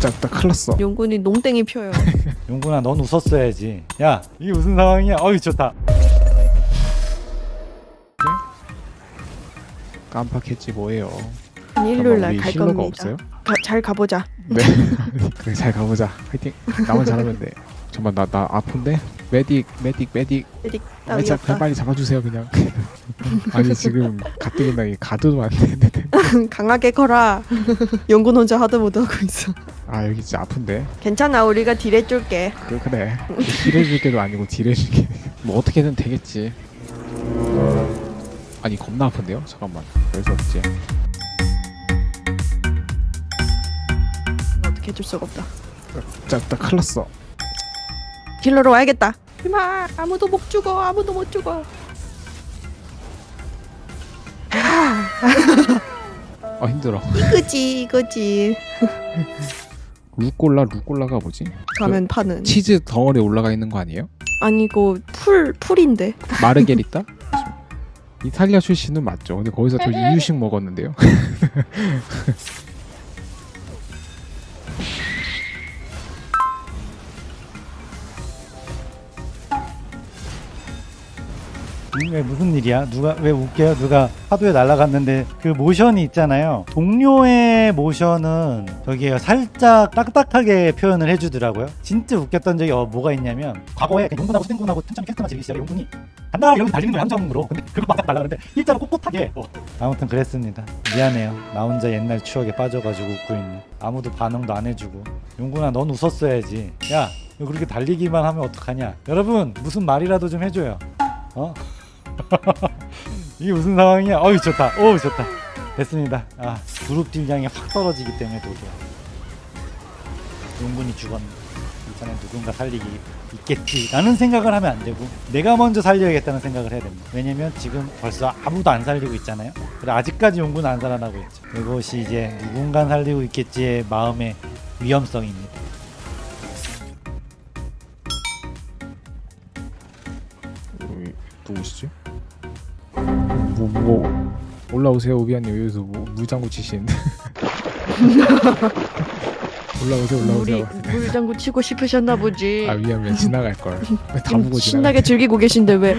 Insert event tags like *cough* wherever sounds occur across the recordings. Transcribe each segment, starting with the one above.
짝다 큰일 났어. 용군이 농땡이 펴요. *laughs* 용군아 넌 웃었어야지. 야 이게 무슨 상황이야? 어이 좋다. 깜빡했지 뭐예요? 일요일 날 우리 갈 겁니다. 없어요? 가, 잘 가보자. 네. *laughs* 그래 잘 가보자. 화이팅. 나만 잘하면 돼 잠깐만 나, 나 아픈데? 메딕 메딕 메딕 메딕 아, 없다. 빨리 잡아주세요 그냥 *laughs* 아니 지금 가뜩이나 이 가드도 안 되는데 강하게 커라. 용군 혼자 하드모드 하고 있어. 아 여기 진짜 아픈데 괜찮아 우리가 딜 해줄게. 그, 그래 딜해줄 게도 아니고 딜해줄 게 뭐 *laughs* 어떻게든 되겠지 아니 겁나 아픈데요? 잠깐만 왜수 없지? 어떻게 해줄 수가 없다. 짝다 큰일 났어 힐러로 와야겠다. 이마 아무도 못 죽어 아무도 못 죽어. 아 힘들어 이거지 이거지. 루꼴라 루꼴라가 뭐지? 가면 파는. 치즈 덩어리 올라가 있는 거 아니에요? 아니고 풀 풀인데. 마르게리따? 이탈리아 출신은 맞죠. 근데 거기서 저 *laughs* 이유식 먹었는데요. *laughs* 왜 무슨 일이야? 누가 왜 웃겨요? 누가 파도에 날아갔는데 그 모션이 있잖아요. 동료의 모션은 저기요 살짝 딱딱하게 표현을 해주더라고요. 진짜 웃겼던 적이 어, 뭐가 있냐면 과거에 그 용군하고 수댕군하고 튼참 캐스트만 즐기 시작에 용군이 간다 여기 달리는 거야 함정으로 근데 그거 막 날라가는데 일자로 꼿꼿하게 어. 아무튼 그랬습니다. 미안해요. 나 혼자 옛날 추억에 빠져가지고 웃고 있네. 아무도 반응도 안 해주고 용군아 넌 웃었어야지. 야너 그렇게 달리기만 하면 어떡하냐? 여러분 무슨 말이라도 좀 해줘요. 어? *laughs* 이게 무슨 상황이야? 어이 좋다. 오 좋다. 됐습니다. 아 그룹 딜량이 확 떨어지기 때문에 도저히 용군이 죽었네. 이번엔 누군가 살리고 있겠지라는 생각을 하면 안 되고 내가 먼저 살려야겠다는 생각을 해야 됩니다. 왜냐면 지금 벌써 아무도 안 살리고 있잖아요. 그래 아직까지 용군은 안 살아나고 있죠. 이것이 이제 누군가 살리고 있겠지의 마음의 위험성입니다. 누구시지? 뭐, 뭐 올라오세요 오비안님. 여기서 뭐 물장구 치시는데 *laughs* 올라오세요 우리 올라오세요. 물장구 치고 싶으셨나 보지. 아 미안 미안 지나갈 걸. 다 음, 보고 지나가 신나게 즐기고 계신데 왜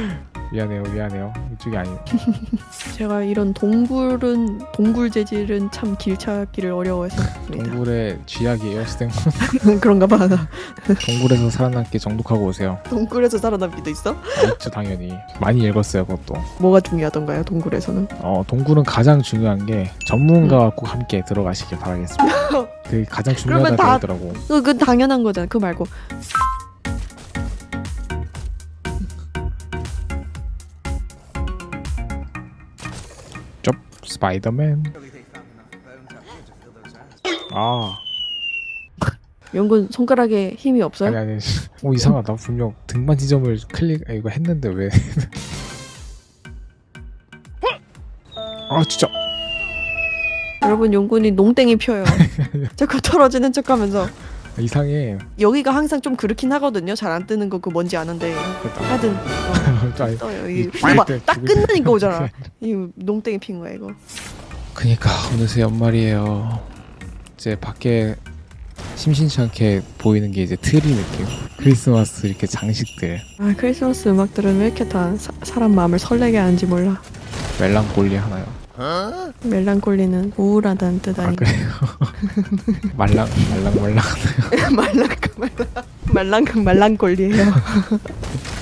미안해요 미안해요 이쪽이 아니 *laughs* 제가 이런 동굴은 동굴 재질은 참 길 찾기를 어려워해서 합니다. 동굴의 쥐약이에요 스탱 *laughs* 그런가 봐. 동굴에서 살아남기 정독하고 오세요 동굴에서 살아남기도 있어? 아, 있죠 당연히 많이 읽었어요 그것도 뭐가 중요하던가요? 동굴에서는? 어, 동굴은 가장 중요한 게 전문가와 꼭 함께 들어가시길 바라겠습니다. *laughs* 그게 가장 중요하다고 다- 하더라고. 그, 그 당연한 거잖아. 그 말고 스파이더맨. 아 연군 손가락에 힘이 없어요? 아니 아니. 오 이상하다. 분명 등반 지점을 클릭 아, 이거 했는데 왜? *laughs* 아 진짜. 여러분 연군이 농땡이 펴요. 자꾸 떨어지는 척하면서 이상해. 여기가 항상 좀 그렇긴 하거든요. 잘 안 뜨는 거 그 뭔지 아는데. 하여튼 어, 떠요. 이 이거 죽을 봐, 때딱 죽을 때. 끝나니까 오잖아. *laughs* 이 농땡이 핀 거야 이거. 그니까 어느새 연말이에요. 이제 밖에 심심치 않게 보이는 게 이제 트리 느낌. 크리스마스 이렇게 장식들. 아 크리스마스 음악들은 왜 이렇게 다 사, 사람 마음을 설레게 하는지 몰라. 멜랑콜리 하나요. 멜랑콜리는 우울하다는 뜻아 아닌가? 그래요? *laughs* 말랑 말랑 말랑 말랑 말랑 말랑 말랑콜리예요. *laughs*